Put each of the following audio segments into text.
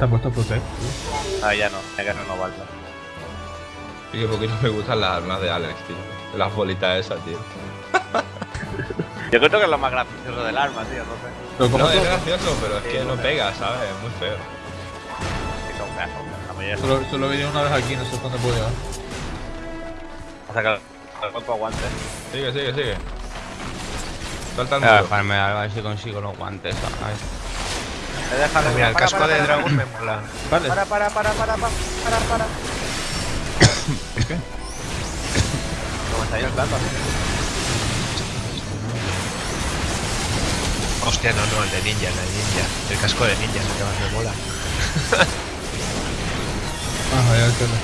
está puesto Protect. Ah, ya no, hay que renovarlo. Y que porque no me gustan las armas de Alex, tío. Las bolitas esas, tío. Yo creo que es lo más gracioso del arma, tío, no sé. Pero como No, es gracioso, pero es Sí, que no no pega, ¿sabes? Es muy feo. Que son la mayoría solo, solo vi una vez aquí, no sé cuándo puedo llegar. O sea que el cuerpo aguante. Sigue, sigue, sigue. Salta el muro. a ver si consigo los guantes. ¿sabes? He dejado Mira, el casco de dragón me mola. Vale. Para, para, para, para, para, para, para. ¿Por qué? No me estáis ayudando. Hostia, no, no, el de ninja, el de ninja. El casco de ninja es el que más me mola. Ah, ya entiendo.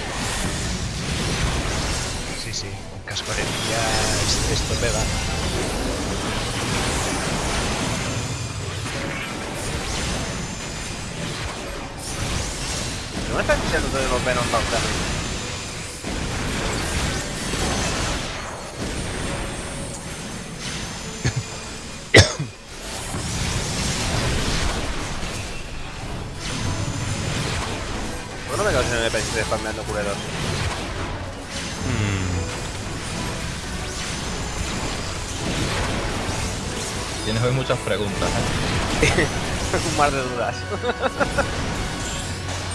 Sí, sí, el casco de ninja es, esto pega. ¿No me estás diciendo todos los Venom Doctor? ¿Por qué no me quedo sin si estoy spameando culeros? Mm, Tienes hoy muchas preguntas, ¿eh? Un mar de dudas.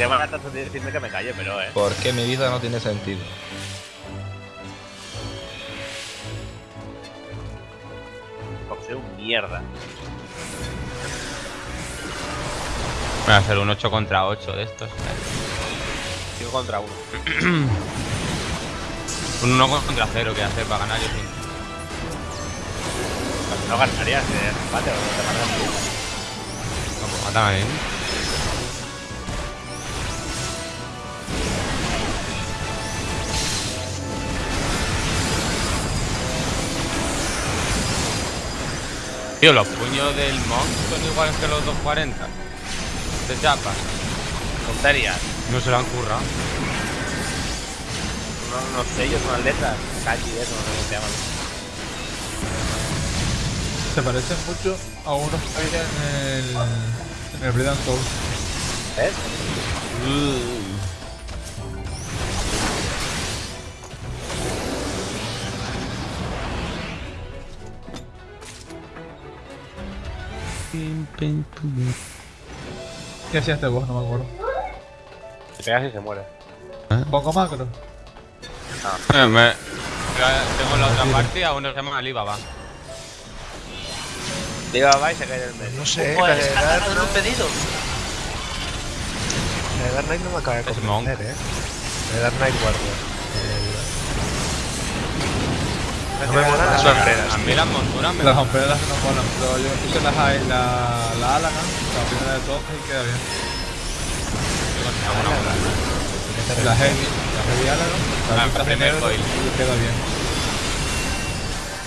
Te van a tratar de decirme que me calle, pero eh. ¿Por qué mi vida no tiene sentido? Porque soy un mierda. Voy a hacer un 8 contra 8 de estos. 5 contra 1. Un 1 contra 0 que hacer para ganar yo sí. No ganarías de empate o no te mandas tú. Vamos, mátame a mí. Tío, los puños del Monk son iguales que los 240. De chapa. Tonterías. No se lo han currado. Unos, unos sellos, unas letras. Kanji, eso, no sé cómo se llaman. Se parecen mucho a unos que había en el. en el Blade and Soul. ¿Ves? ¿Qué hacía este boss? No me acuerdo. Se pegas y se muere. Pongo macro. Eh, me- Tengo la otra partida, uno se llama Alibaba. Va y se cae del medio. No sé, Pues, la de un pedido. la de Dark Knight no me acaba de Es convencer, eh. La de Dark Knight Warrior. No me molan las A hombreras. mí las monturas me Las hombreras no molan, pero yo puse las, la, la Alana, la primera de todas, y queda bien. La Heavy, la Heavy Alana, Ah, la el pintas de primer negro foil. y queda bien.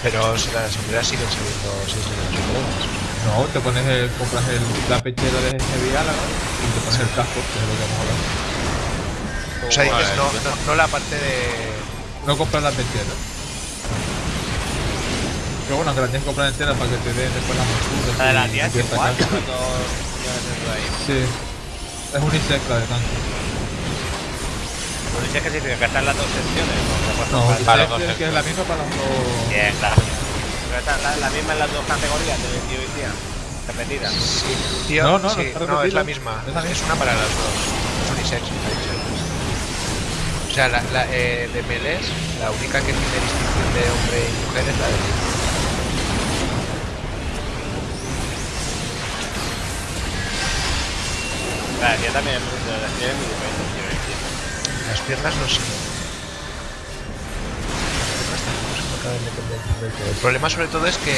Pero si las sombreras siguen saliendo 6 millones No, te pones el, compras el, la pechera de Heavy Alana y te pones el casco, que es lo que vamos a hablar. O sea, dices, no, no, no la parte de... No compras la pechera. Pero bueno, que la tienes que comprar entera para que te den después las monturas. La de la tía es igual. de ahí. Sí. Es unisex la de si es que significa que están las dos secciones. ¿no? No, Para los dos es que es la misma para los dos. Bien, claro. Pero está la, la misma en las dos categorías de tío y tía. Repetidas. Sí, tío, No, no, no sí, no, es la misma. Es la Es, misma. una para las dos. Es ha dicho. O sea, la, la eh, de Meles, la única que tiene distinción de hombre y mujer es la de Claro, yo también de las muy tía. Las piernas no sé. Las piernas tampoco se me acaban de convencer del todo. El problema sobre todo es que,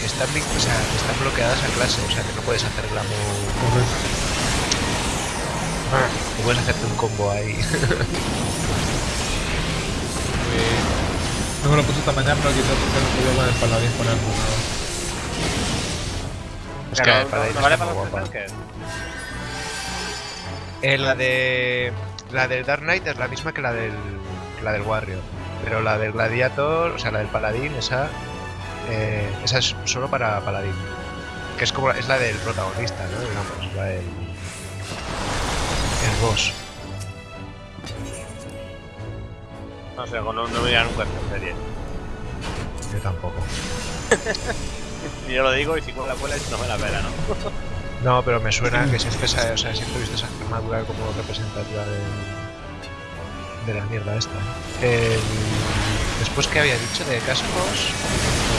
están, vin- o sea, que están bloqueadas a clase, o sea que no puedes hacer glamour. No puedes hacerte un combo ahí. No me lo puse esta mañana, pero quizás porque no podía con el paladín poner nada. Es O sea, que no, para no, vale para muy los. Eh, la de. La del Dark Knight es la misma que la del. que la del Warrior. Pero la del Gladiator, o sea, la del Paladín, esa. eh, esa es solo para Paladín. Que es como es la del protagonista, ¿no? Digamos, la del. boss. No sé, no, no me nunca esta serie. Yo tampoco. Yo lo digo y si con la cuela no me la pela, ¿no? No, pero me suena que siempre, o sea, siempre he visto esa armadura como representativa de, de la mierda esta. El- después que había dicho de cascos,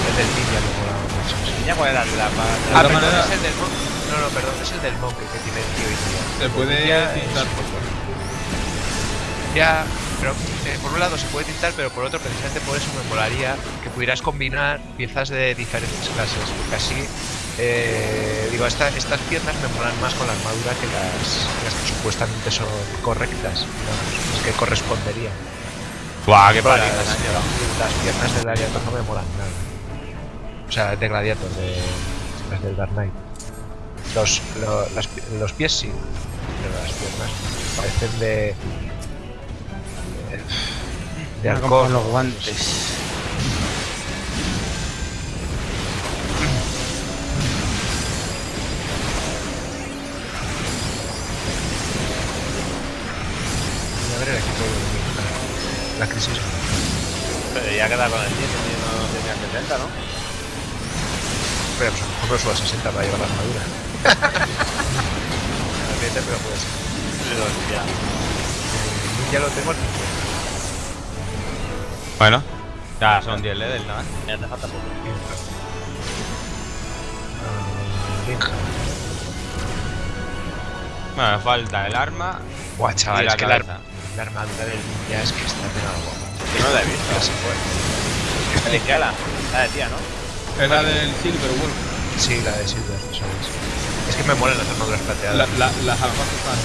el del ninja me molaba mucho. sí. ¿Y ya cuál era la Ah, perdón, es el del monk. No, no, perdón, es el del monk que tiene el tío. Se puede Ya es- pintar Ya, pero eh, por un lado se puede tintar, pero por otro, precisamente por eso me molaría que pudieras combinar piezas de diferentes clases, porque así, eh, digo, esta- estas piernas me molan más con la armadura que las, las que supuestamente son correctas, digamos, las que corresponderían. ¡Buah, qué Las, paliza! las piernas del Gladiator no me molan nada. O sea, de Gladiator, de las del Dark Knight. Los, lo- las los pies sí, pero las piernas parecen de. de, de halcón. los guantes. El equipo de. La crisis. Pero ya queda con el 10, no tenía 70, ¿no? Pero pues a lo mejor no suba a 60 para llevar la armadura. No es pero puede ser. Pero ya. El Ninja lo tengo al 50. Bueno, ya son 10 levels, ¿no? Ya te falta poco. Ah. Bueno, me falta el arma Guau, y chaval, la es que la, cabeza. La armadura del ninja es que está pegada guapa. Que no la he visto. Casi fuerte. El Ikela, la decía, ¿no? Es la del Silver Wolf. Sí, la de Silver, eso es. Es que me molan las armaduras La, plateadas. la, las almas están.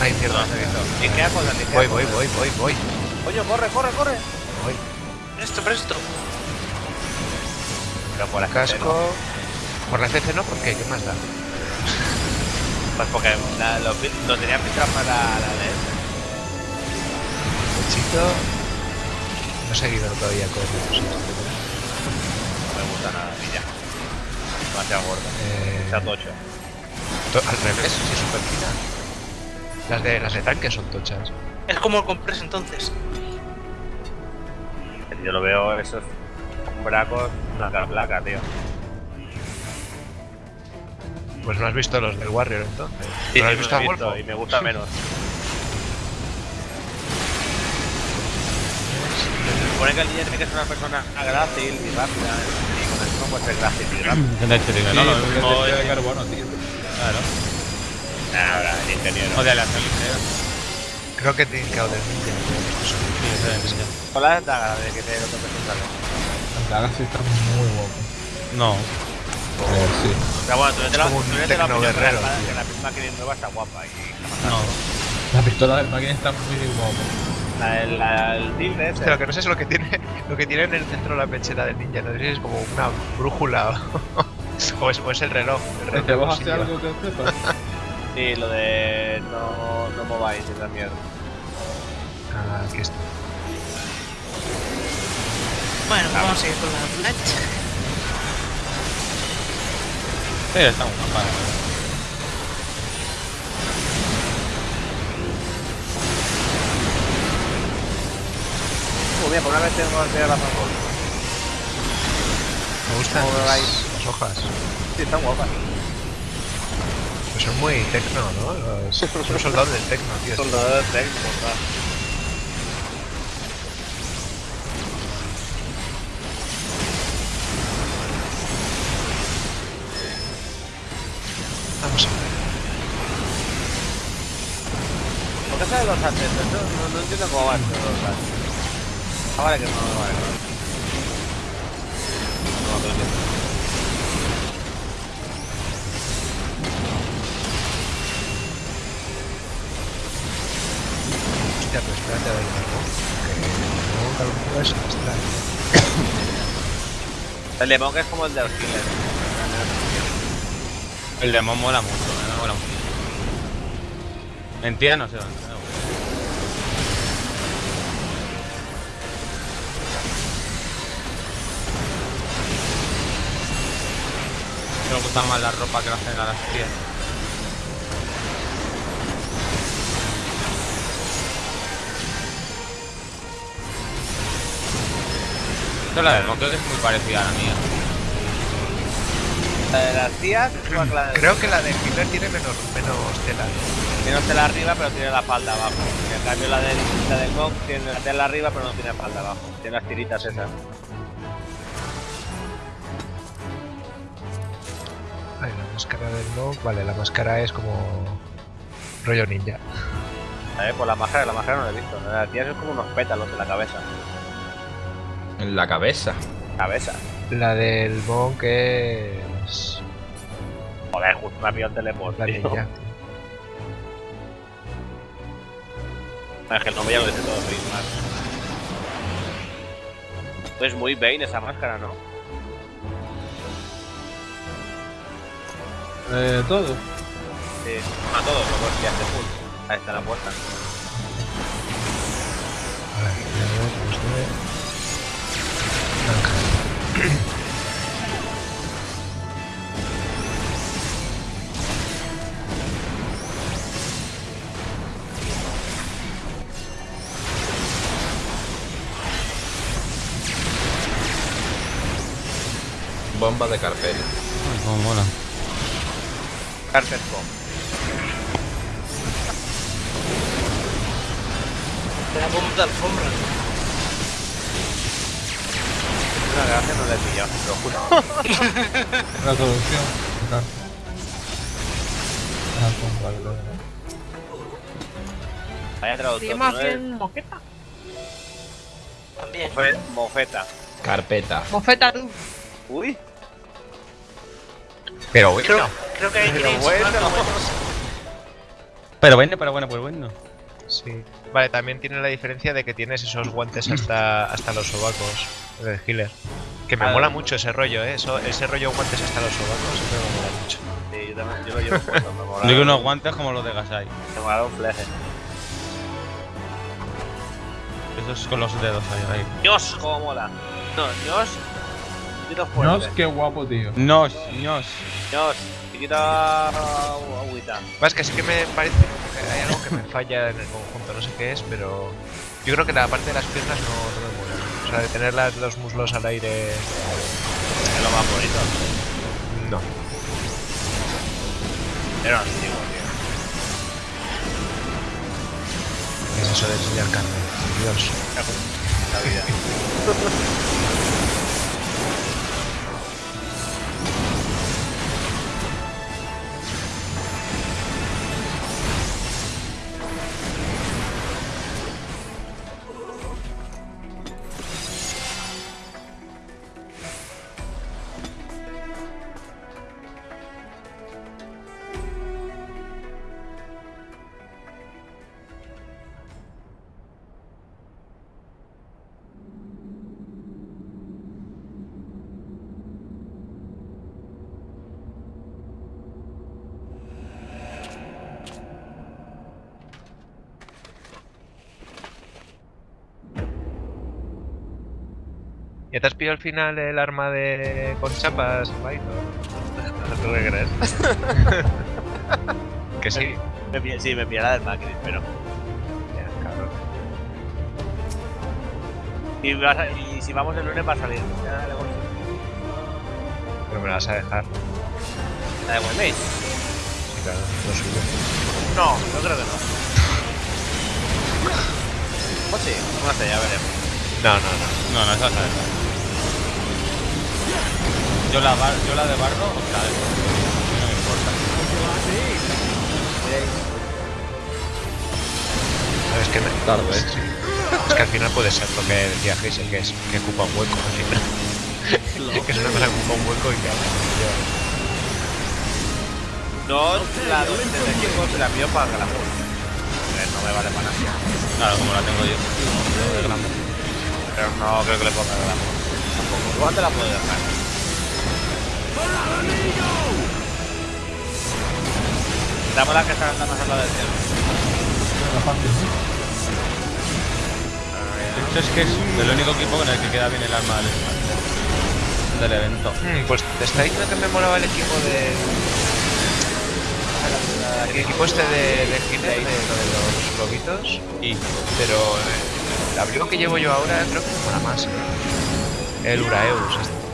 Ay, mierda. No, no he visto. Con la. Voy, voy, voy, voy, voy. Oye, corre, corre, corre. voy. Presto, presto. Pero por la Casco. Por la CC no, ¿por qué? ¿Qué más da? Pues porque la, lo, lo tenía filtrado para la LED. No he seguido todavía con los No me gusta nada, ya. Demasiado gordo. eh, Está tocho. to- Al revés, sí, súper fina. Las de, las de tanque son tochas. Es como el comprés entonces. Yo lo veo esos bracos, una cara placa, tío. Pues no has visto los del Warrior entonces. Sí, ¿No has sí, visto lo he a visto Wolfo? y me gusta menos. supone que el niño tiene que ser una persona grácil y rápida. Y con el no puede ser grácil y rápido. ¿Qué te he dicho, tío? Sí, No, lo porque mismo es es- de carbono, tío. Claro. Ahora, el ingeniero. O de la ligera. Creo que tiene que del ninja. Sí, eso es ninja. Con la daga de que te lo toques. Las dagas sí están muy guapas. No. Eh, sí. Pero bueno, tú no te un tú no te opinión, guerrero, que la- la que nueva está guapa. Y No. La pistola del máquina está muy guapa. La, el, la, el tigre ese. Lo que no sé es lo que tiene, lo que tiene en el centro de la pechera del ninja. No sé si es como una brújula o, o es, o es el reloj. El reloj ¿Te de vas a hacer bolsillo. algo que sepas? Sí, lo de no, no mováis esa mierda. Ah, aquí está. Bueno, pues vamos a seguir con la plancha. Sí, está muy. Bien, por una vez tengo que tener razón con. Me gustan ¿Cómo las, hojas. Sí, están guapas. Pues son muy tecno, ¿no? Los, son soldados del tecno, tío. Los técnicos, ¿verdad? Vamos a ver. ¿Por qué salen los ascensos? No, no, no entiendo cómo van los ascensos. Ah, vale, que no, no vale. No, no, no, no. Hostia, pero espérate a ver algo. Que no, calculo es astral. El de Monk es como el de los killers. El demon mola mucho, eh, me mola mucho. Mentira, no sé dónde. Me gusta más la ropa que la hacen a las tías. Esto la del creo que es muy parecida a la mía. La de las tías. Creo que la de Hitler tiene menos, menos tela. Menos tela arriba pero tiene la falda abajo. En cambio la de la del Monk tiene la tela arriba pero no tiene la falda abajo. Tiene las tiritas esas. Máscara del Monk, vale, la máscara es como rollo ninja. ¿Sabes? Pues la máscara, la máscara no la he visto. La tías es como unos pétalos en la cabeza. En la cabeza. Cabeza. La del Monk es Joder, justo me ha pillado el teleport, la tío. ninja. Es que el nombre ya lo dice todo, más. Es muy Bane esa máscara, ¿no? Eh, todo. Sí. A todos los que hace full. Ahí está la puerta. Bomba de carpel. Ay, cómo mola. Carter Pop. La bomba de alfombra. Una gracia no la he pillado, te lo juro. La vale, vale. Vaya traductor. más bien moqueta. También. Mofeta. Carpeta. Mofeta tú. Uy. Pero bueno, Creo, creo que hay Pero que bueno. Pero bueno, pero bueno, pues bueno. sí. Vale, también tiene la diferencia de que tienes esos guantes hasta, hasta los sobacos del healer. Que me Ah, mola mucho ese rollo, ¿eh? Eso, ese rollo guantes hasta los sobacos siempre me mola mucho. Sí, yo también, yo lo llevo puesto, me mola. Quiero unos guantes como los de Gasai. Me mola un fleje. Esos con los dedos ahí. ahí. Dios, cómo mola. No, Dios. Nos, fuerte. qué guapo, tío. Nos, nos. Dios. Chiquita agüita. Más que sí que me parece como que hay algo que me falla en el conjunto, no sé qué es, pero yo creo que la parte de las piernas no, no me mola. O sea, de tener las- los muslos al aire, Es lo más bonito. no. Pero antiguo, tío. ¿Qué es eso de enseñar carne? Dios. La vida. ¿Ya te has pillado al final el arma de con chapas, Python? ¿Tú qué crees? que sí. Me pilla- sí, me pilla la del Macri, pero. Ya, cabrón. Y, vas a- y si vamos el lunes va a salir. Ya. Pero me la vas a dejar. La de Waymates. Sí, claro, lo. No, yo creo que no. O sí, no sé, ya veremos. No, no, no. No, no, esa es esa. Yo la, bar- yo la de barro, o sea, no me importa. ¿Sabes qué? Me... Tarde, ¿eh? Sí. Es que al final puede ser lo que decía Geisel, que es que ocupa un hueco al final. que es una cosa que ocupa un hueco y que No, la 275 se la pido para que la juegue. No me vale para nada. Claro, como la tengo yo. Pero no creo que le ponga la Tampoco. Igual te la puedo dejar. La que está andando a la del cielo. ¿no? Esto es que es el único equipo con el que queda bien el arma del, del evento. Mm, pues te está diciendo que me molaba el equipo de. El equipo este de, de Hitler, de, lo de los lobitos. Y Pero eh, el abrigo que llevo yo ahora creo que me mola más. ¿eh? El Uraeus. este.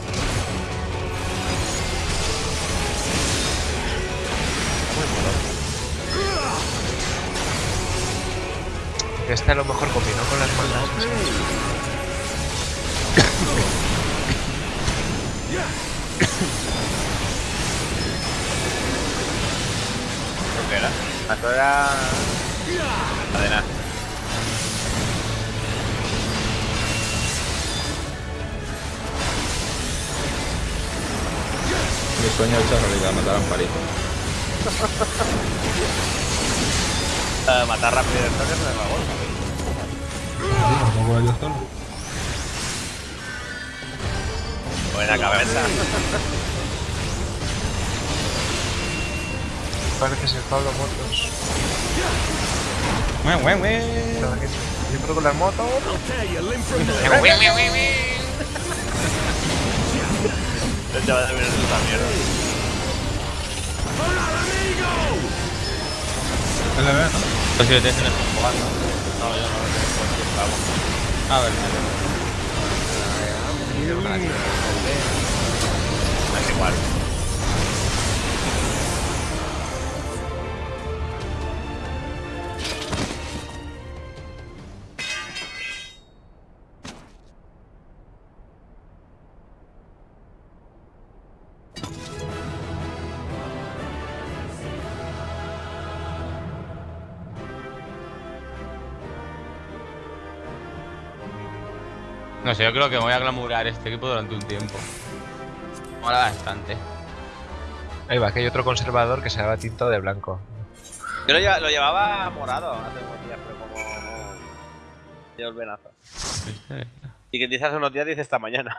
Este a lo mejor combinó con las mandas. no sé. ¿Esto qué era? Esto era... Cadena. Mi sueño hecho realidad, matar a un palito. Matar rápido el toque se gol. Sí, no puedo yo solo. Buena cabeza. Parece ser Pablo Motos. Güey, güey, güey. Nada, que Yo creo con las motos. Este va a terminar esta mierda. LB, ¿no? Pues si lo tienes en el. No, yo no lo tengo puesto, bravo. A ver, Es igual. No sé, yo creo que me voy a glamurar este equipo durante un tiempo. Mola bastante. Ahí va, que hay otro conservador que se llama tinto de blanco. Yo lo, lleva- lo llevaba morado hace unos días, pero como el venazo. ¿Viste? Y que dice hace unos días, dice esta mañana.